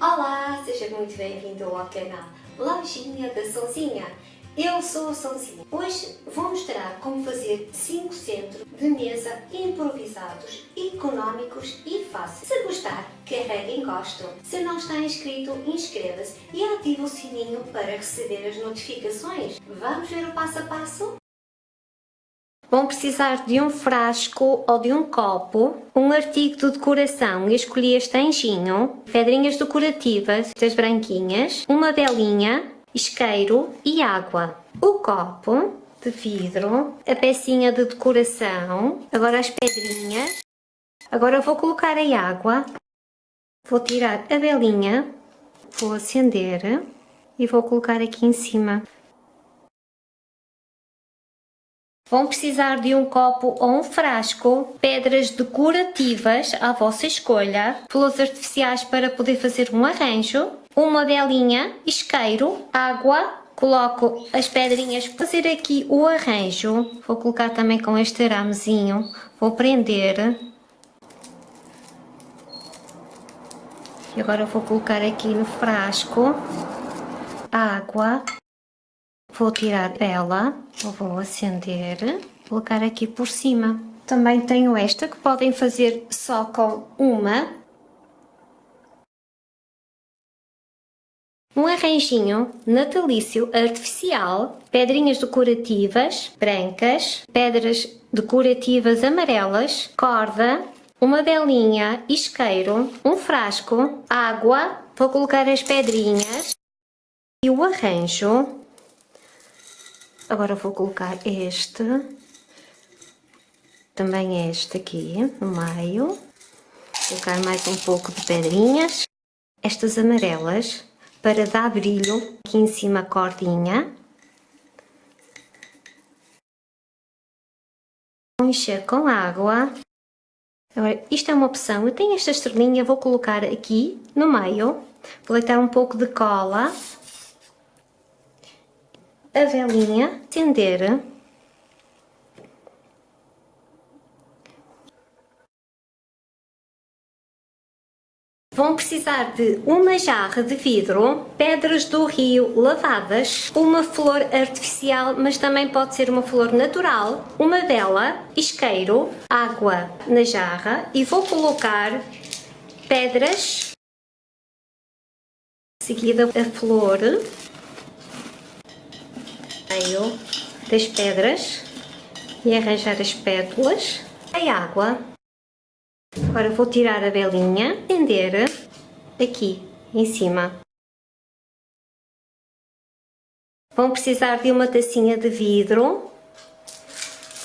Olá, seja muito bem-vindo ao canal Lojinha da Sonzinha. Eu sou a Sonzinha. Hoje vou mostrar como fazer 5 centros de mesa improvisados, económicos e fáceis. Se gostar, carregue em gosto. Se não está inscrito, inscreva-se e ative o sininho para receber as notificações. Vamos ver o passo a passo? Vão precisar de um frasco ou de um copo, um artigo de decoração, eu escolhi este anjinho, pedrinhas decorativas, estas branquinhas, uma velinha, isqueiro e água. O copo de vidro, a pecinha de decoração, agora as pedrinhas. Agora vou colocar a água, vou tirar a velinha, vou acender e vou colocar aqui em cima. Vão precisar de um copo ou um frasco, pedras decorativas à vossa escolha, flores artificiais para poder fazer um arranjo, uma velinha, isqueiro, água, coloco as pedrinhas para fazer aqui o arranjo. Vou colocar também com este aramezinho, vou prender. E agora vou colocar aqui no frasco água Vou tirar ela, vou acender, colocar aqui por cima. Também tenho esta que podem fazer só com uma. Um arranjinho natalício artificial, pedrinhas decorativas brancas, pedras decorativas amarelas, corda, uma velinha, isqueiro, um frasco, água, vou colocar as pedrinhas. E o arranjo Agora vou colocar este, também este aqui no meio, colocar mais um pouco de pedrinhas, estas amarelas, para dar brilho, aqui em cima a cordinha, encher com água. Agora, isto é uma opção, eu tenho esta estrelinha, vou colocar aqui no meio, vou deitar um pouco de cola a velinha, acender. Vão precisar de uma jarra de vidro, pedras do rio lavadas, uma flor artificial, mas também pode ser uma flor natural, uma vela, isqueiro, água na jarra e vou colocar pedras, seguida a flor, meio das pedras e arranjar as pétalas, a água. Agora vou tirar a velinha, acender aqui em cima. Vão precisar de uma tacinha de vidro,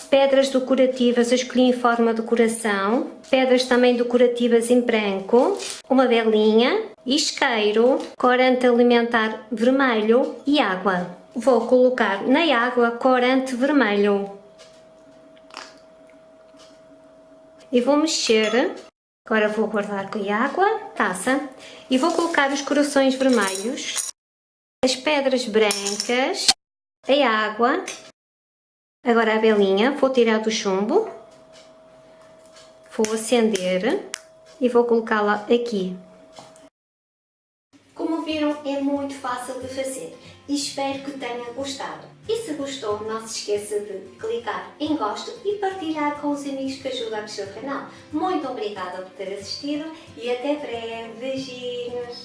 pedras decorativas, eu escolhi em forma de coração, pedras também decorativas em branco, uma velinha, isqueiro, corante alimentar vermelho e água vou colocar na água corante vermelho. E vou mexer. Agora vou guardar com a água, taça, e vou colocar os corações vermelhos, as pedras brancas, a água, agora a velinha, vou tirar do chumbo, vou acender e vou colocá-la aqui viram, é muito fácil de fazer e espero que tenham gostado. E se gostou, não se esqueça de clicar em gosto e partilhar com os amigos que ajudam o seu canal. Muito obrigada por ter assistido e até breve. Beijinhos!